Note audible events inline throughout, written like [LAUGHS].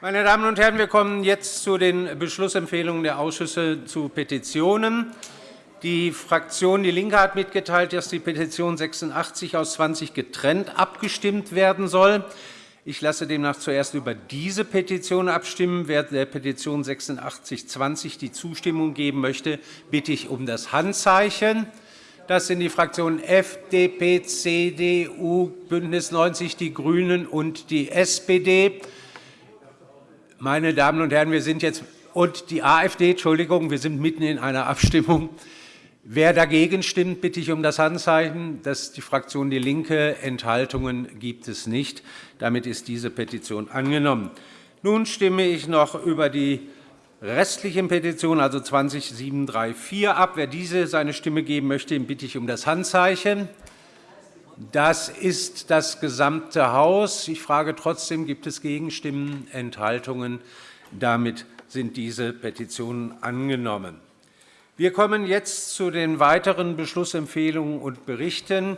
Meine Damen und Herren, wir kommen jetzt zu den Beschlussempfehlungen der Ausschüsse zu Petitionen. Die Fraktion DIE LINKE hat mitgeteilt, dass die Petition 86 aus 20 getrennt abgestimmt werden soll. Ich lasse demnach zuerst über diese Petition abstimmen. Wer der Petition 8620 die Zustimmung geben möchte, bitte ich um das Handzeichen. Das sind die Fraktionen FDP, CDU, BÜNDNIS 90 die GRÜNEN und die SPD. Meine Damen und Herren, wir sind jetzt und die AfD, Entschuldigung, wir sind mitten in einer Abstimmung. Wer dagegen stimmt, bitte ich um das Handzeichen. Das ist die Fraktion DIE LINKE. Enthaltungen gibt es nicht. Damit ist diese Petition angenommen. Nun stimme ich noch über die restlichen Petitionen, also 20734, ab. Wer diese seine Stimme geben möchte, bitte ich um das Handzeichen. Das ist das gesamte Haus. Ich frage trotzdem, gibt es Gegenstimmen, Enthaltungen? Damit sind diese Petitionen angenommen. Wir kommen jetzt zu den weiteren Beschlussempfehlungen und Berichten.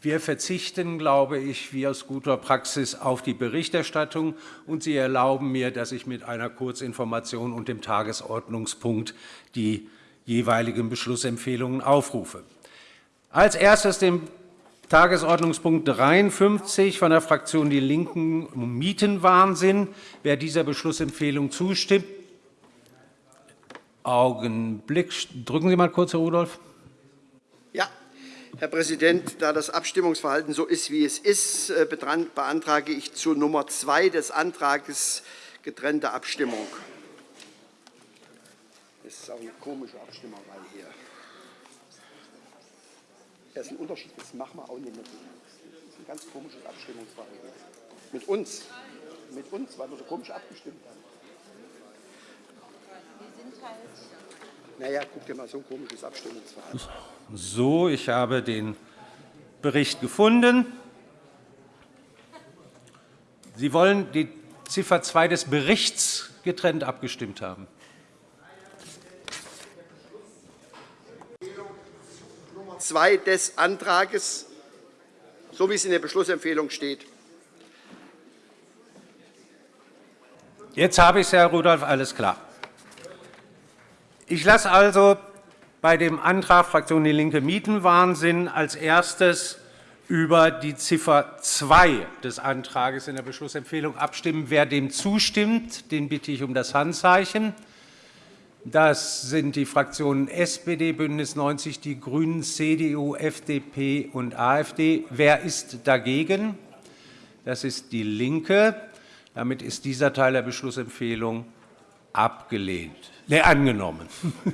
Wir verzichten, glaube ich, wie aus guter Praxis auf die Berichterstattung, und Sie erlauben mir, dass ich mit einer Kurzinformation und dem Tagesordnungspunkt die jeweiligen Beschlussempfehlungen aufrufe. Als erstes den Tagesordnungspunkt 53 von der Fraktion DIE LINKEN Mietenwahnsinn. Wer dieser Beschlussempfehlung zustimmt, Augenblick. Drücken Sie mal kurz, Herr Rudolph. Ja, Herr Präsident, da das Abstimmungsverhalten so ist, wie es ist, äh, beantrage ich zu Nummer 2 des Antrags getrennte Abstimmung. Das ist auch eine komische Abstimmerei hier. Das ist ein Unterschied, das machen wir auch nicht mehr. Das ist ein ganz komisches Abstimmungsverhalten. Mit uns, mit uns, weil wir so komisch abgestimmt haben. Wir sind halt. Naja, guck dir mal so ein komisches Abstimmungsverhalten. So, ich habe den Bericht gefunden. Sie wollen die Ziffer 2 des Berichts getrennt abgestimmt haben. 2 des Antrags, so wie es in der Beschlussempfehlung steht. Jetzt habe ich es, Herr Rudolph, alles klar. Ich lasse also bei dem Antrag Fraktion DIE LINKE Mietenwahnsinn als erstes über die Ziffer 2 des Antrags in der Beschlussempfehlung abstimmen. Wer dem zustimmt, den bitte ich um das Handzeichen. Das sind die Fraktionen SPD, BÜNDNIS 90 die GRÜNEN, CDU, FDP und AfD. Wer ist dagegen? Das ist DIE LINKE. Damit ist dieser Teil der Beschlussempfehlung abgelehnt, nee, angenommen. [LAUGHS]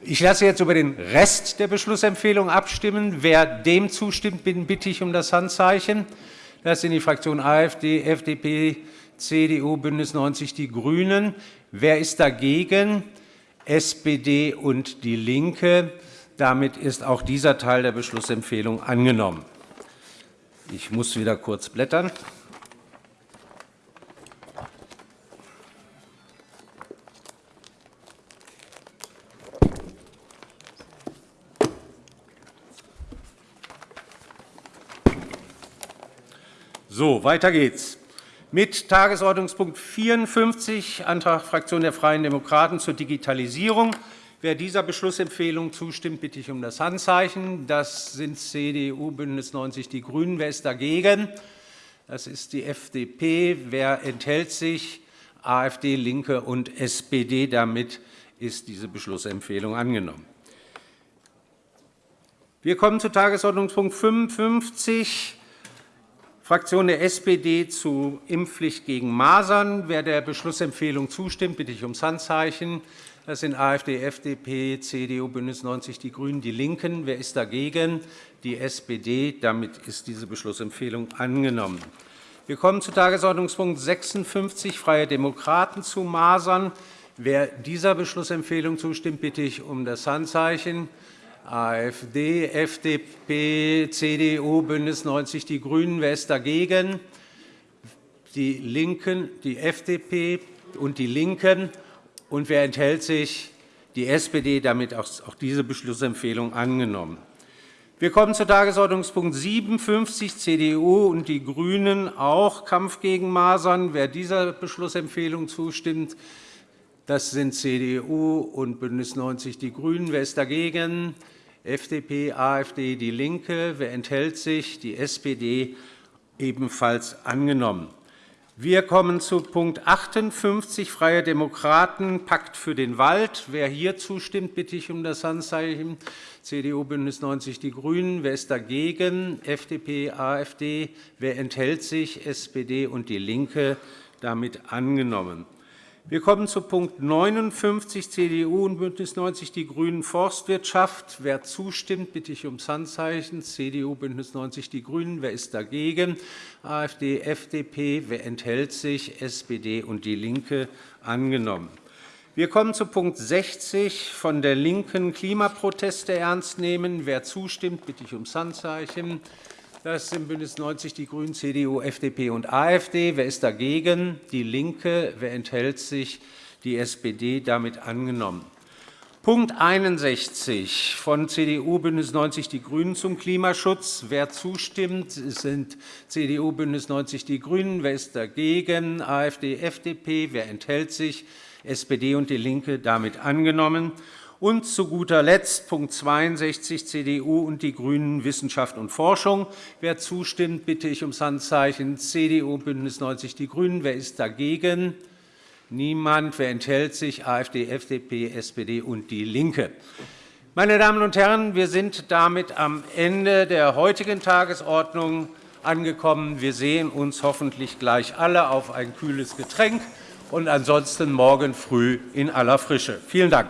Ich lasse jetzt über den Rest der Beschlussempfehlung abstimmen. Wer dem zustimmt, bitte ich um das Handzeichen. Das sind die Fraktionen AfD, FDP, CDU, BÜNDNIS 90 die GRÜNEN. Wer ist dagegen? SPD und DIE LINKE. Damit ist auch dieser Teil der Beschlussempfehlung angenommen. Ich muss wieder kurz blättern. So, weiter geht's mit Tagesordnungspunkt 54, Antrag Fraktion der Freien Demokraten zur Digitalisierung. Wer dieser Beschlussempfehlung zustimmt, bitte ich um das Handzeichen. Das sind CDU, BÜNDNIS 90 die GRÜNEN. Wer ist dagegen? Das ist die FDP. Wer enthält sich? AfD, LINKE und SPD. Damit ist diese Beschlussempfehlung angenommen. Wir kommen zu Tagesordnungspunkt 55, Fraktion der SPD zu Impfpflicht gegen Masern. Wer der Beschlussempfehlung zustimmt, bitte ich ums Handzeichen. Das sind AfD, FDP, CDU, BÜNDNIS 90 die GRÜNEN, DIE LINKEN. Wer ist dagegen? Die SPD. Damit ist diese Beschlussempfehlung angenommen. Wir kommen zu Tagesordnungspunkt 56, Freie Demokraten zu Masern. Wer dieser Beschlussempfehlung zustimmt, bitte ich um das Handzeichen. AfD, FDP, CDU, BÜNDNIS 90 die GRÜNEN. Wer ist dagegen? Die LINKEN, die FDP und die LINKEN. Und wer enthält sich? Die SPD. Damit auch diese Beschlussempfehlung angenommen. Wir kommen zu Tagesordnungspunkt 57, CDU und die GRÜNEN, auch Kampf gegen Masern. Wer dieser Beschlussempfehlung zustimmt, das sind CDU und BÜNDNIS 90 die GRÜNEN. Wer ist dagegen? FDP, AfD, DIE LINKE. Wer enthält sich? Die SPD ebenfalls angenommen. Wir kommen zu Punkt 58, Freie Demokraten, Pakt für den Wald. Wer hier zustimmt, bitte ich um das Handzeichen. CDU, BÜNDNIS 90 die GRÜNEN. Wer ist dagegen? FDP, AfD. Wer enthält sich? SPD und DIE LINKE. Damit angenommen. Wir kommen zu Punkt 59, CDU und BÜNDNIS 90 die GRÜNEN, Forstwirtschaft. Wer zustimmt, bitte ich um das Handzeichen. CDU, BÜNDNIS 90 die GRÜNEN. Wer ist dagegen? AfD, FDP. Wer enthält sich? SPD und DIE LINKE. Angenommen. Wir kommen zu Punkt 60 von der LINKEN Klimaproteste ernst nehmen. Wer zustimmt, bitte ich um das Handzeichen. Das sind BÜNDNIS 90 die GRÜNEN, CDU, FDP und AfD. Wer ist dagegen? DIE LINKE. Wer enthält sich? Die SPD. Damit angenommen. Punkt 61 von CDU, BÜNDNIS 90 die GRÜNEN zum Klimaschutz. Wer zustimmt, sind CDU, BÜNDNIS 90 die GRÜNEN. Wer ist dagegen? AfD, FDP. Wer enthält sich? SPD und DIE LINKE. Damit angenommen. Und zu guter Letzt Punkt 62, CDU und die GRÜNEN, Wissenschaft und Forschung. Wer zustimmt, bitte ich um das Handzeichen. CDU, BÜNDNIS 90 die GRÜNEN. Wer ist dagegen? Niemand. Wer enthält sich? AfD, FDP, SPD und DIE LINKE. Meine Damen und Herren, wir sind damit am Ende der heutigen Tagesordnung angekommen. Wir sehen uns hoffentlich gleich alle auf ein kühles Getränk und ansonsten morgen früh in aller Frische. Vielen Dank.